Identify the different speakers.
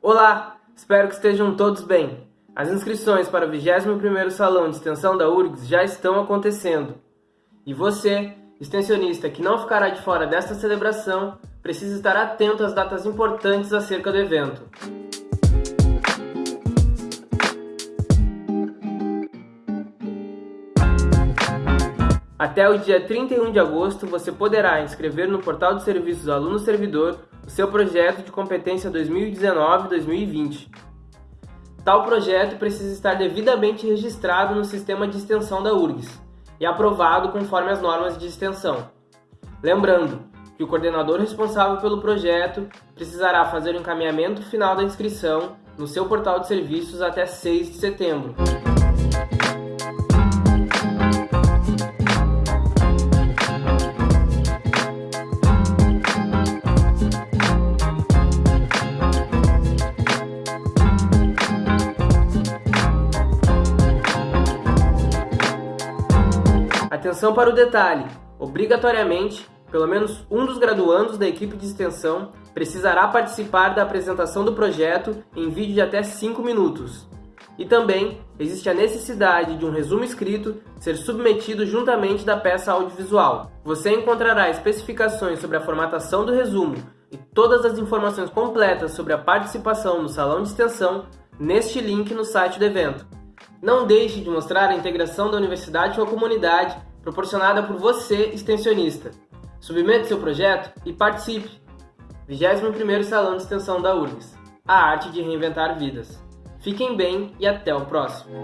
Speaker 1: Olá, espero que estejam todos bem. As inscrições para o 21º Salão de Extensão da URGS já estão acontecendo. E você, extensionista que não ficará de fora desta celebração, precisa estar atento às datas importantes acerca do evento. Até o dia 31 de agosto, você poderá inscrever no Portal de Serviços Aluno Servidor o seu projeto de competência 2019-2020. Tal projeto precisa estar devidamente registrado no sistema de extensão da URGS e aprovado conforme as normas de extensão. Lembrando que o coordenador responsável pelo projeto precisará fazer o encaminhamento final da inscrição no seu portal de serviços até 6 de setembro. Atenção para o detalhe: obrigatoriamente, pelo menos um dos graduandos da equipe de extensão precisará participar da apresentação do projeto em vídeo de até 5 minutos. E também existe a necessidade de um resumo escrito ser submetido juntamente da peça audiovisual. Você encontrará especificações sobre a formatação do resumo e todas as informações completas sobre a participação no salão de extensão neste link no site do evento. Não deixe de mostrar a integração da universidade com a comunidade proporcionada por você, extensionista. Submeta seu projeto e participe! 21º Salão de Extensão da URGS. A arte de reinventar vidas. Fiquem bem e até o próximo!